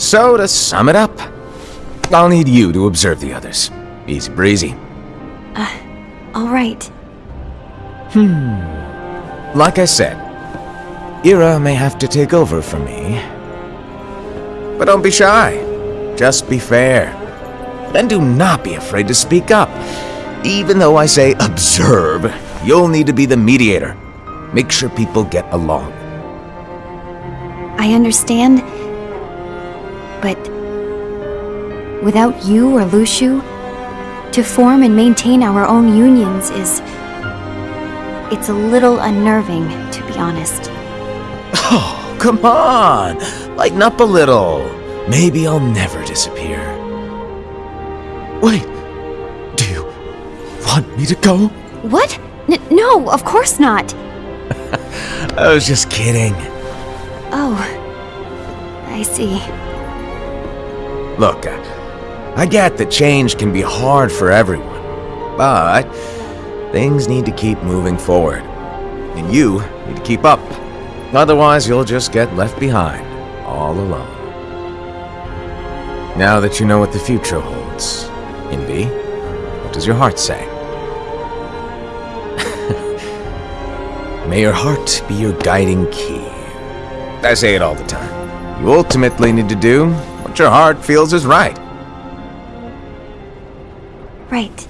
So, to sum it up, I'll need you to observe the others. Easy breezy. All right. Hmm. Like I said, Ira may have to take over for me. But don't be shy. Just be fair. And do not be afraid to speak up. Even though I say observe, you'll need to be the mediator. Make sure people get along. I understand. But without you or Luxu, to form and maintain our own unions is. It's a little unnerving, to be honest. Oh, come on! Lighten up a little. Maybe I'll never disappear. Wait, do you want me to go? What? N- no, of course not. I was just kidding. Oh. I see. Look, I, I get that change can be hard for everyone, but things need to keep moving forward. And you need to keep up. Otherwise, you'll just get left behind, all alone. Now that you know what the future holds, Invi, what does your heart say? May your heart be your guiding key. I say it all the time. You ultimately need to do what your heart feels is right. Right.